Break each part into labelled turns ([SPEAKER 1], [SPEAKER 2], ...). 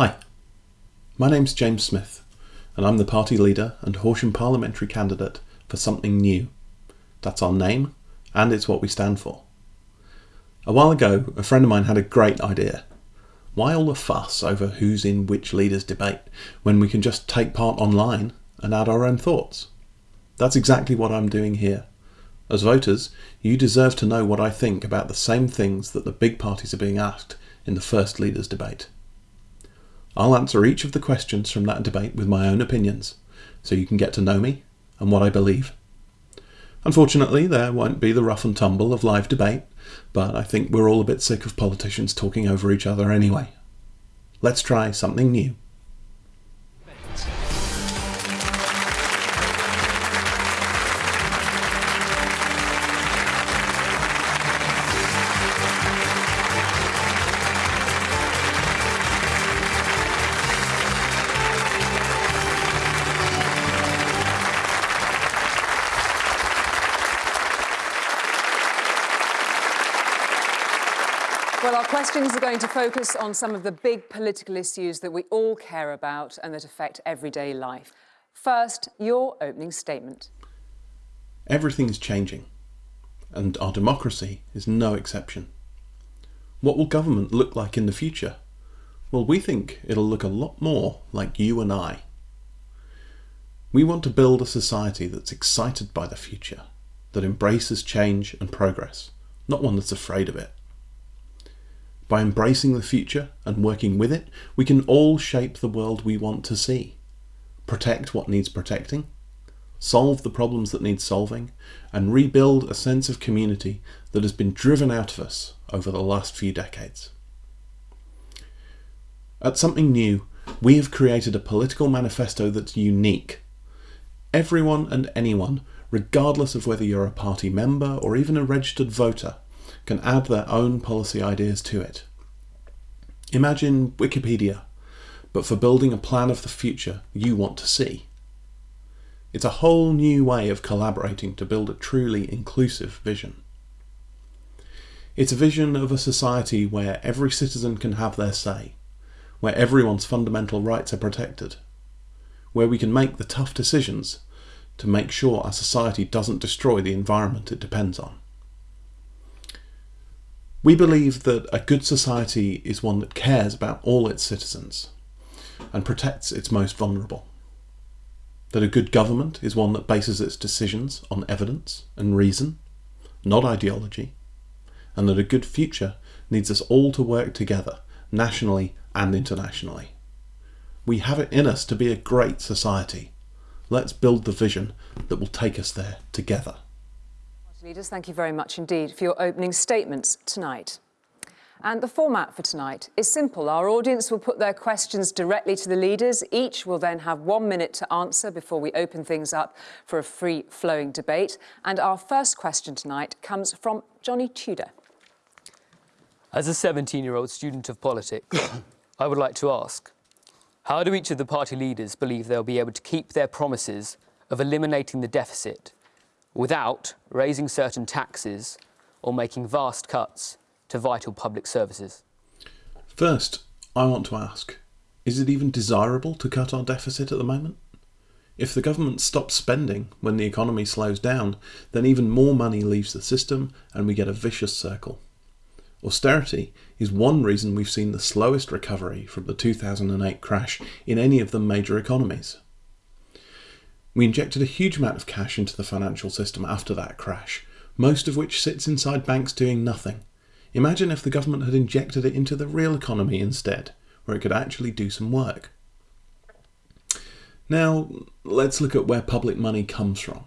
[SPEAKER 1] Hi, my name's James Smith, and I'm the party leader and Horsham parliamentary candidate for Something New. That's our name, and it's what we stand for. A while ago, a friend of mine had a great idea. Why all the fuss over who's in which leader's debate when we can just take part online and add our own thoughts? That's exactly what I'm doing here. As voters, you deserve to know what I think about the same things that the big parties are being asked in the first leaders' debate. I'll answer each of the questions from that debate with my own opinions, so you can get to know me and what I believe. Unfortunately, there won't be the rough and tumble of live debate, but I think we're all a bit sick of politicians talking over each other anyway. Let's try something new.
[SPEAKER 2] Questions are going to focus on some of the big political issues that we all care about and that affect everyday life. First, your opening statement.
[SPEAKER 1] Everything is changing, and our democracy is no exception. What will government look like in the future? Well, we think it'll look a lot more like you and I. We want to build a society that's excited by the future, that embraces change and progress, not one that's afraid of it. By embracing the future and working with it, we can all shape the world we want to see. Protect what needs protecting, solve the problems that need solving, and rebuild a sense of community that has been driven out of us over the last few decades. At Something New, we have created a political manifesto that's unique. Everyone and anyone, regardless of whether you're a party member or even a registered voter, can add their own policy ideas to it. Imagine Wikipedia, but for building a plan of the future you want to see. It's a whole new way of collaborating to build a truly inclusive vision. It's a vision of a society where every citizen can have their say, where everyone's fundamental rights are protected, where we can make the tough decisions to make sure our society doesn't destroy the environment it depends on. We believe that a good society is one that cares about all its citizens and protects its most vulnerable. That a good government is one that bases its decisions on evidence and reason, not ideology, and that a good future needs us all to work together, nationally and internationally. We have it in us to be a great society. Let's build the vision that will take us there together.
[SPEAKER 2] Leaders, thank you very much indeed for your opening statements tonight. And the format for tonight is simple. Our audience will put their questions directly to the leaders. Each will then have one minute to answer before we open things up for a free-flowing debate. And our first question tonight comes from Johnny Tudor.
[SPEAKER 3] As a 17-year-old student of politics, I would like to ask, how do each of the party leaders believe they'll be able to keep their promises of eliminating the deficit without raising certain taxes or making vast cuts to vital public services?
[SPEAKER 1] First, I want to ask, is it even desirable to cut our deficit at the moment? If the government stops spending when the economy slows down, then even more money leaves the system and we get a vicious circle. Austerity is one reason we've seen the slowest recovery from the 2008 crash in any of the major economies. We injected a huge amount of cash into the financial system after that crash, most of which sits inside banks doing nothing. Imagine if the government had injected it into the real economy instead, where it could actually do some work. Now, let's look at where public money comes from.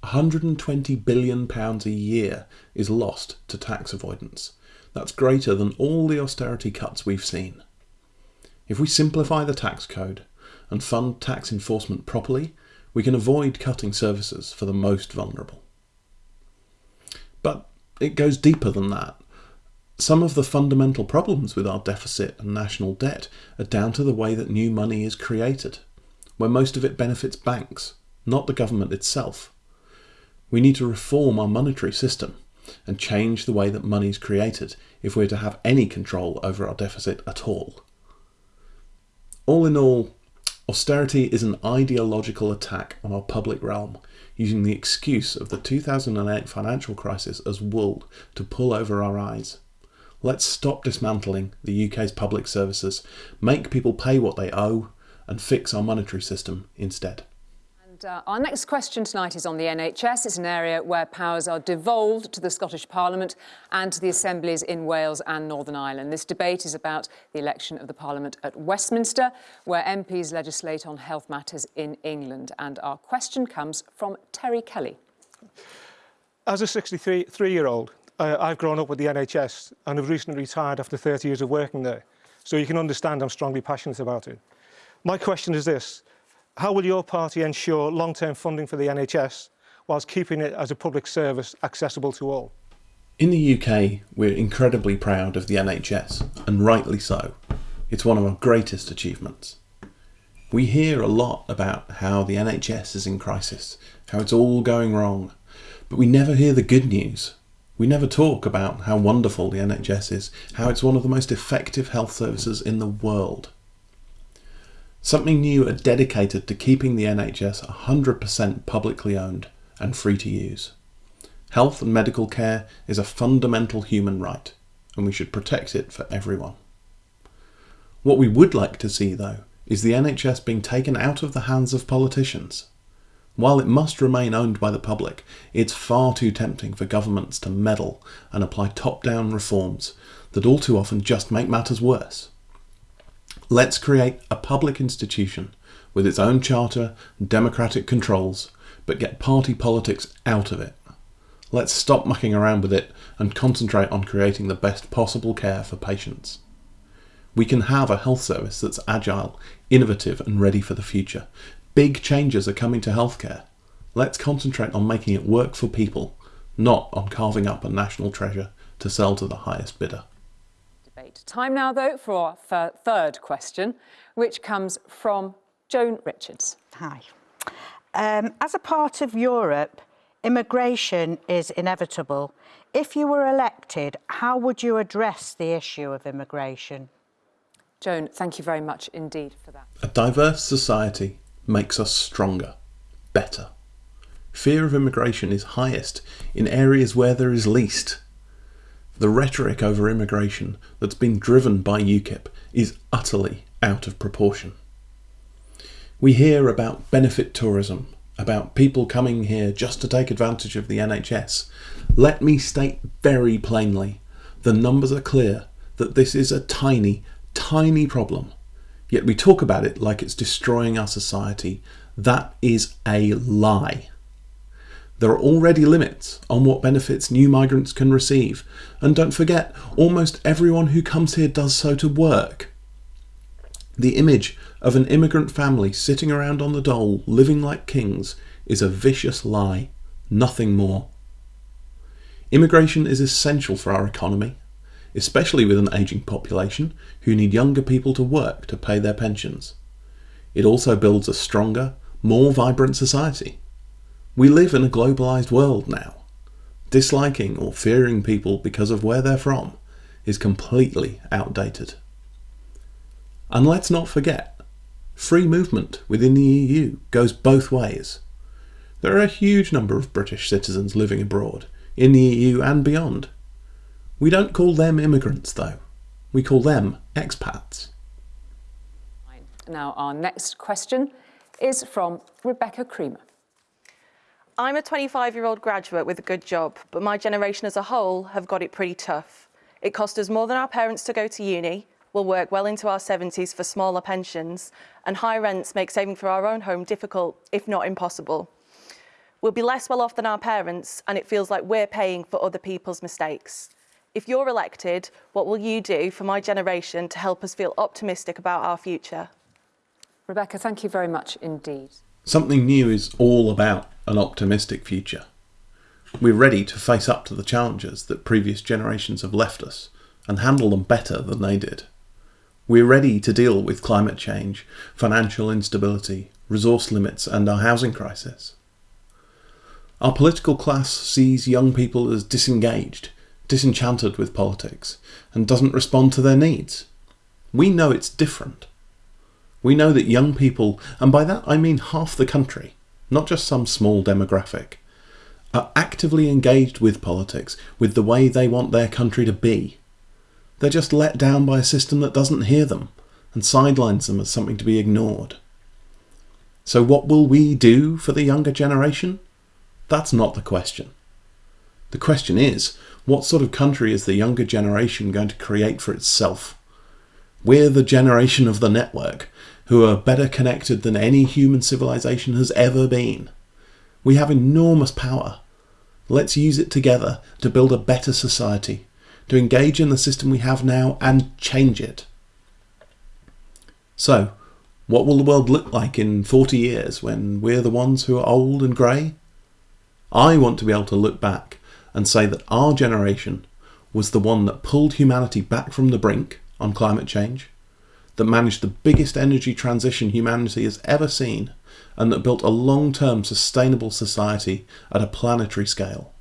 [SPEAKER 1] 120 billion pounds a year is lost to tax avoidance. That's greater than all the austerity cuts we've seen. If we simplify the tax code and fund tax enforcement properly, we can avoid cutting services for the most vulnerable. But it goes deeper than that. Some of the fundamental problems with our deficit and national debt are down to the way that new money is created, where most of it benefits banks, not the government itself. We need to reform our monetary system and change the way that money is created if we're to have any control over our deficit at all. All in all, austerity is an ideological attack on our public realm, using the excuse of the 2008 financial crisis as wool to pull over our eyes. Let's stop dismantling the UK's public services, make people pay what they owe, and fix our monetary system instead.
[SPEAKER 2] Uh, our next question tonight is on the NHS. It's an area where powers are devolved to the Scottish Parliament and to the assemblies in Wales and Northern Ireland. This debate is about the election of the Parliament at Westminster, where MPs legislate on health matters in England. And our question comes from Terry Kelly.
[SPEAKER 4] As a 63-year-old, uh, I've grown up with the NHS and have recently retired after 30 years of working there. So you can understand I'm strongly passionate about it. My question is this. How will your party ensure long-term funding for the NHS whilst keeping it as a public service accessible to all?
[SPEAKER 1] In the UK, we're incredibly proud of the NHS, and rightly so. It's one of our greatest achievements. We hear a lot about how the NHS is in crisis, how it's all going wrong, but we never hear the good news. We never talk about how wonderful the NHS is, how it's one of the most effective health services in the world. Something new are dedicated to keeping the NHS 100% publicly owned and free to use. Health and medical care is a fundamental human right, and we should protect it for everyone. What we would like to see, though, is the NHS being taken out of the hands of politicians. While it must remain owned by the public, it's far too tempting for governments to meddle and apply top-down reforms that all too often just make matters worse. Let's create a public institution with its own charter and democratic controls, but get party politics out of it. Let's stop mucking around with it and concentrate on creating the best possible care for patients. We can have a health service that's agile, innovative and ready for the future. Big changes are coming to healthcare. Let's concentrate on making it work for people, not on carving up a national treasure to sell to the highest bidder
[SPEAKER 2] debate. Time now, though, for our third question, which comes from Joan Richards.
[SPEAKER 5] Hi. Um, as a part of Europe, immigration is inevitable. If you were elected, how would you address the issue of immigration?
[SPEAKER 2] Joan, thank you very much indeed for that.
[SPEAKER 1] A diverse society makes us stronger, better. Fear of immigration is highest in areas where there is least. The rhetoric over immigration that's been driven by UKIP is utterly out of proportion. We hear about benefit tourism, about people coming here just to take advantage of the NHS. Let me state very plainly, the numbers are clear that this is a tiny, tiny problem. Yet we talk about it like it's destroying our society. That is a lie. There are already limits on what benefits new migrants can receive. And don't forget, almost everyone who comes here does so to work. The image of an immigrant family sitting around on the dole, living like kings, is a vicious lie, nothing more. Immigration is essential for our economy, especially with an ageing population who need younger people to work to pay their pensions. It also builds a stronger, more vibrant society. We live in a globalised world now. Disliking or fearing people because of where they're from is completely outdated. And let's not forget, free movement within the EU goes both ways. There are a huge number of British citizens living abroad, in the EU and beyond. We don't call them immigrants though, we call them expats.
[SPEAKER 2] Now our next question is from Rebecca Creamer.
[SPEAKER 6] I'm a 25-year-old graduate with a good job, but my generation as a whole have got it pretty tough. It cost us more than our parents to go to uni, we'll work well into our 70s for smaller pensions, and high rents make saving for our own home difficult, if not impossible. We'll be less well off than our parents, and it feels like we're paying for other people's mistakes. If you're elected, what will you do for my generation to help us feel optimistic about our future?
[SPEAKER 2] Rebecca, thank you very much indeed.
[SPEAKER 1] Something new is all about an optimistic future. We're ready to face up to the challenges that previous generations have left us and handle them better than they did. We're ready to deal with climate change, financial instability, resource limits and our housing crisis. Our political class sees young people as disengaged, disenchanted with politics and doesn't respond to their needs. We know it's different. We know that young people, and by that I mean half the country, not just some small demographic, are actively engaged with politics, with the way they want their country to be. They're just let down by a system that doesn't hear them and sidelines them as something to be ignored. So, what will we do for the younger generation? That's not the question. The question is, what sort of country is the younger generation going to create for itself? We're the generation of the network, who are better connected than any human civilization has ever been. We have enormous power. Let's use it together to build a better society, to engage in the system we have now and change it. So, what will the world look like in 40 years when we're the ones who are old and grey? I want to be able to look back and say that our generation was the one that pulled humanity back from the brink on climate change, that managed the biggest energy transition humanity has ever seen, and that built a long term sustainable society at a planetary scale.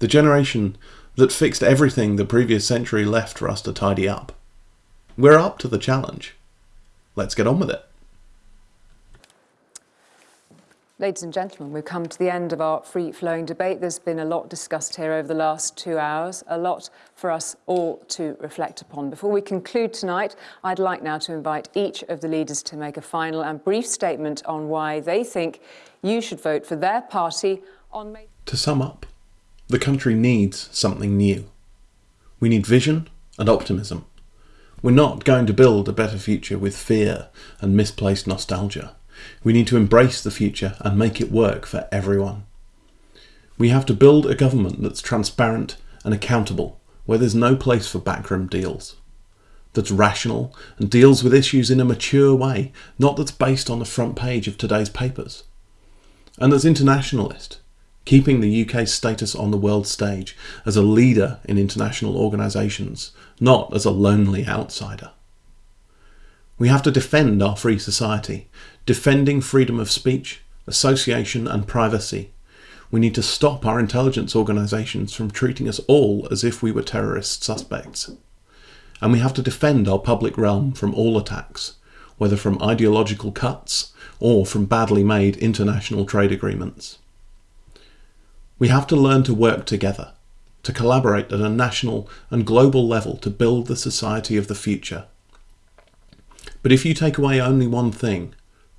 [SPEAKER 1] The generation that fixed everything the previous century left for us to tidy up. We're up to the challenge. Let's get on with it.
[SPEAKER 2] Ladies and gentlemen, we've come to the end of our free-flowing debate. There's been a lot discussed here over the last two hours, a lot for us all to reflect upon. Before we conclude tonight, I'd like now to invite each of the leaders to make a final and brief statement on why they think you should vote for their party on May...
[SPEAKER 1] To sum up, the country needs something new. We need vision and optimism. We're not going to build a better future with fear and misplaced nostalgia. We need to embrace the future and make it work for everyone. We have to build a government that's transparent and accountable, where there's no place for backroom deals. That's rational and deals with issues in a mature way, not that's based on the front page of today's papers. And that's internationalist, keeping the UK's status on the world stage as a leader in international organisations, not as a lonely outsider. We have to defend our free society, defending freedom of speech, association and privacy. We need to stop our intelligence organisations from treating us all as if we were terrorist suspects. And we have to defend our public realm from all attacks, whether from ideological cuts or from badly made international trade agreements. We have to learn to work together, to collaborate at a national and global level to build the society of the future but if you take away only one thing,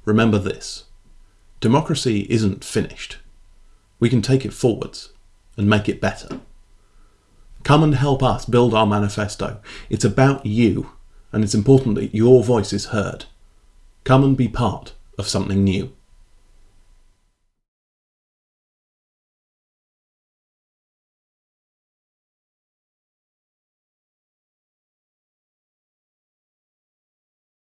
[SPEAKER 1] remember this. Democracy isn't finished. We can take it forwards and make it better. Come and help us build our manifesto. It's about you, and it's important that your voice is heard. Come and be part of something new.